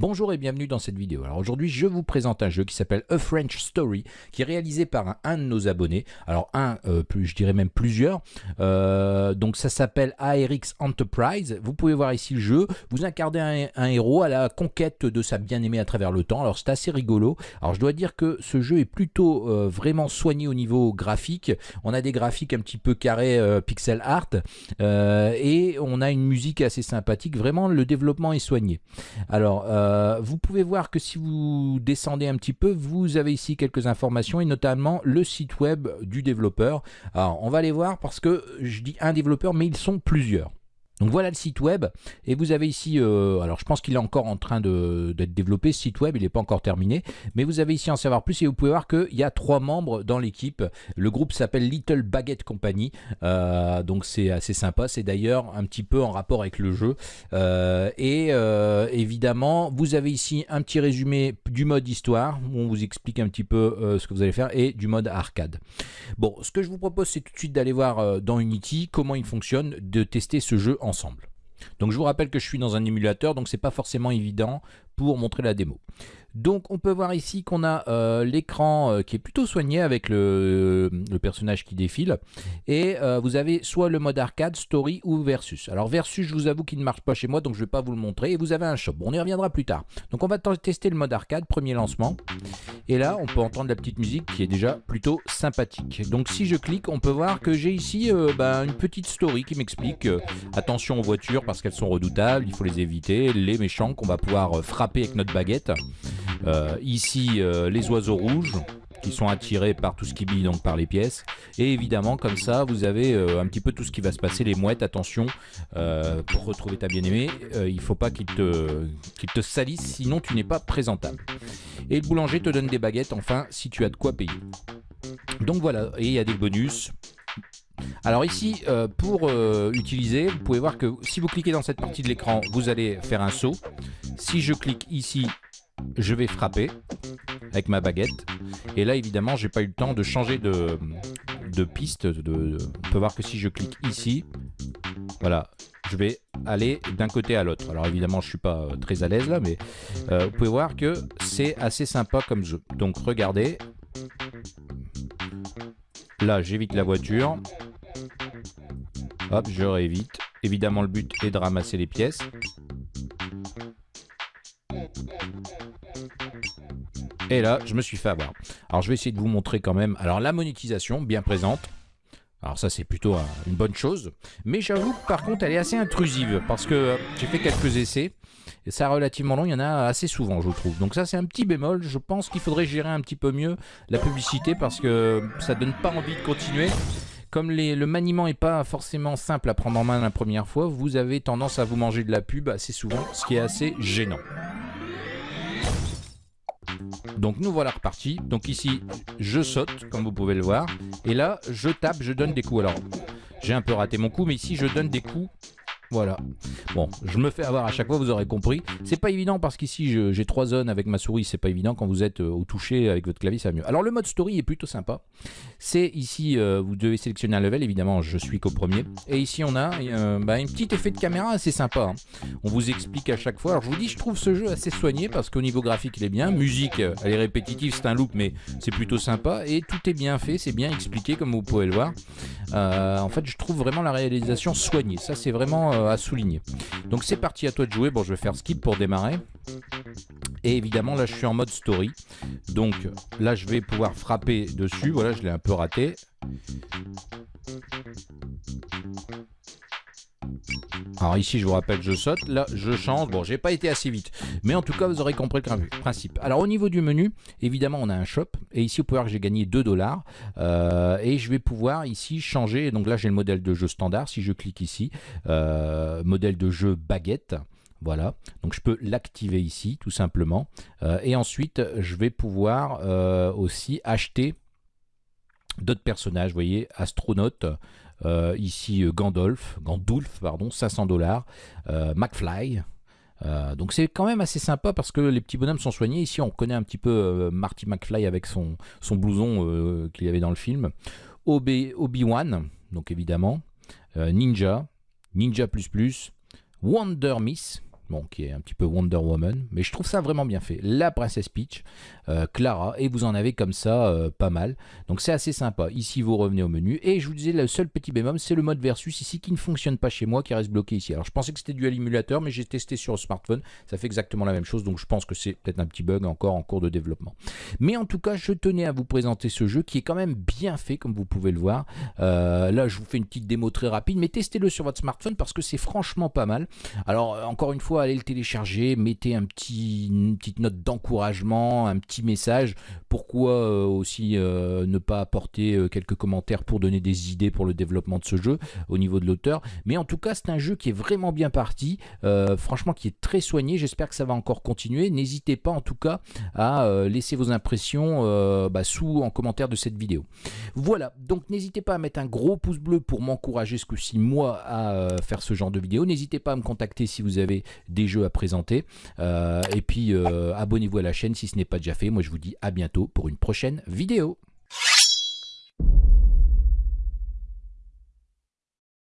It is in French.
Bonjour et bienvenue dans cette vidéo. Alors aujourd'hui je vous présente un jeu qui s'appelle A French Story qui est réalisé par un, de nos abonnés. Alors un, euh, je dirais même plusieurs. Euh, donc ça s'appelle ARX Enterprise. Vous pouvez voir ici le jeu. Vous incarnez un, héros à la conquête de sa bien-aimée à travers le temps. Alors c'est assez rigolo. Alors je dois dire que ce jeu est plutôt euh, vraiment soigné au niveau graphique. On a des graphiques un petit peu carrés pixel art et on a une musique assez sympathique. Vraiment le développement est soigné. Alors euh, vous pouvez voir que si vous descendez un petit peu, vous avez ici quelques informations et notamment le site web du développeur. Alors on va aller voir parce que je dis un développeur mais ils sont plusieurs. Donc voilà le site web et vous avez ici, euh, alors je pense qu'il est encore en train d'être développé ce site web, il n'est pas encore terminé, mais vous avez ici en savoir plus et vous pouvez voir qu'il y a trois membres dans l'équipe. Le groupe s'appelle Little Baguette Company, euh, donc c'est assez sympa, c'est d'ailleurs un petit peu en rapport avec le jeu. Euh, et évidemment, vous avez ici un petit résumé du mode histoire où on vous explique un petit peu ce que vous allez faire et du mode arcade. Bon, ce que je vous propose c'est tout de suite d'aller voir dans Unity comment il fonctionne, de tester ce jeu Donc je vous rappelle que je suis dans un émulateur, donc c'est pas forcément évident pour montrer la démo. Donc on peut voir ici qu'on a euh, l'écran euh, qui est plutôt soigné avec le, personnage qui défile. Et euh, vous avez soit le mode arcade, story ou versus. Alors versus, je vous avoue qu'il ne marche pas chez moi, donc je ne vais pas vous le montrer. Et vous avez un shop. Bon, on y reviendra plus tard. Donc on va tester le mode arcade, premier lancement. Et là, on peut entendre la petite musique qui est déjà plutôt sympathique. Donc si je clique, on peut voir que j'ai ici bah, une petite story qui m'explique attention aux voitures parce qu'elles sont redoutables, il faut les éviter, les méchants qu'on va pouvoir frapper avec notre baguette. Euh, ici, euh, les oiseaux rouges qui sont attirés par tout ce qui brille, donc par les pièces. Et évidemment, comme ça, vous avez euh, un petit peu tout ce qui va se passer. Les mouettes, attention, pour retrouver ta bien-aimée, il faut pas qu'il te, te salisse, sinon tu n'es pas présentable. Et le boulanger te donne des baguettes, enfin, si tu as de quoi payer. Donc voilà, et il y a des bonus. Alors ici, pour utiliser, vous pouvez voir que si vous cliquez dans cette partie de l'écran, vous allez faire un saut. Si je clique ici, je vais frapper avec ma baguette. Et là, évidemment, j'ai pas eu le temps de changer de, piste. De, on peut voir que si je clique ici, voilà, je vais aller d'un côté à l'autre. Alors évidemment, je suis pas euh, très à l'aise là, mais euh, vous pouvez voir que c'est assez sympa comme jeu. Donc regardez. Là, j'évite la voiture. Hop, je réévite. Évidemment, le but est de ramasser les pièces. Et là, je me suis fait avoir. Alors, je vais essayer de vous montrer quand même. Alors, la monétisation, bien présente. Alors ça, c'est plutôt une bonne chose. Mais j'avoue que par contre, elle est assez intrusive. Parce que euh, j'ai fait quelques essais. Et ça relativement long, il y en a assez souvent, je trouve. Donc ça, c'est un petit bémol. Je pense qu'il faudrait gérer un petit peu mieux la publicité. Parce que ça donne pas envie de continuer. Comme le maniement n'est pas forcément simple à prendre en main la première fois, vous avez tendance à vous manger de la pub assez souvent, ce qui est assez gênant. Donc nous voilà repartis. Donc ici, je saute, comme vous pouvez le voir. Et là, je tape, je donne des coups. Alors, j'ai un peu raté mon coup, mais ici, je donne des coups voilà. Bon, je me fais avoir à chaque fois, vous aurez compris. C'est pas évident parce qu'ici j'ai trois zones avec ma souris, c'est pas évident quand vous êtes euh, au toucher avec votre clavier, ça va mieux. Alors le mode story est plutôt sympa. C'est ici, euh, vous devez sélectionner un level, évidemment je suis qu'au premier. Et ici on a euh, bah, un petit effet de caméra assez sympa. Hein. On vous explique à chaque fois. Alors je vous dis, je trouve ce jeu assez soigné parce qu'au niveau graphique il est bien. Musique, elle est répétitive, c'est un loop, mais c'est plutôt sympa. Et tout est bien fait, c'est bien expliqué comme vous pouvez le voir. en fait, je trouve vraiment la réalisation soignée. Ça c'est vraiment à souligner. Donc c'est parti, à toi de jouer. Bon, je vais faire skip pour démarrer. Et évidemment, là, je suis en mode story. Donc là, je vais pouvoir frapper dessus. Voilà, je l'ai un peu raté. Alors ici, je vous rappelle, je saute. Là, je change. Bon, j'ai pas été assez vite. Mais en tout cas, vous aurez compris le principe. Alors, au niveau du menu, évidemment, on a un shop. Et ici, vous pouvez voir que j'ai gagné 2 dollars. Euh, et je vais pouvoir ici changer. Donc là, j'ai le modèle de jeu standard. Si je clique ici, euh, modèle de jeu baguette. Voilà, donc je peux l'activer ici tout simplement. Euh, et ensuite, je vais pouvoir aussi acheter d'autres personnages, vous voyez, astronaute, euh, ici euh, Gandalf, Gandulf, pardon, 500 dollars, euh, McFly. donc c'est quand même assez sympa parce que les petits bonhommes sont soignés. Ici on connaît un petit peu Marty McFly avec son, son blouson qu'il y avait dans le film. Obi-Wan, donc évidemment. Ninja, Ninja++, Wonder Miss, bon, qui est un petit peu Wonder Woman, mais je trouve ça vraiment bien fait. La princesse Peach, euh, Clara, et vous en avez comme ça euh, pas mal. Donc c'est assez sympa. Ici, vous revenez au menu, et je vous disais, le seul petit bémol, c'est le mode versus ici qui ne fonctionne pas chez moi, qui reste bloqué ici. Alors je pensais que c'était dû à l'émulateur, mais j'ai testé sur le smartphone, ça fait exactement la même chose, donc je pense que c'est peut-être un petit bug encore en cours de développement. Mais en tout cas, je tenais à vous présenter ce jeu qui est quand même bien fait, comme vous pouvez le voir. Euh, là, je vous fais une petite démo très rapide, mais testez-le sur votre smartphone parce que c'est franchement pas mal. Alors, encore une fois, allez le télécharger, mettez un petit, une petite note d'encouragement, un petit message. Pourquoi euh, aussi euh, ne pas apporter euh, quelques commentaires pour donner des idées pour le développement de ce jeu au niveau de l'auteur. Mais en tout cas, c'est un jeu qui est vraiment bien parti, franchement qui est très soigné. J'espère que ça va encore continuer. N'hésitez pas en tout cas à laisser vos impressions bah, sous en commentaire de cette vidéo. Voilà, donc n'hésitez pas à mettre un gros pouce bleu pour m'encourager ce que si moi à faire ce genre de vidéo. N'hésitez pas à me contacter si vous avez des jeux à présenter. et puis abonnez-vous à la chaîne si ce n'est pas déjà fait. Moi je vous dis à bientôt pour une prochaine vidéo.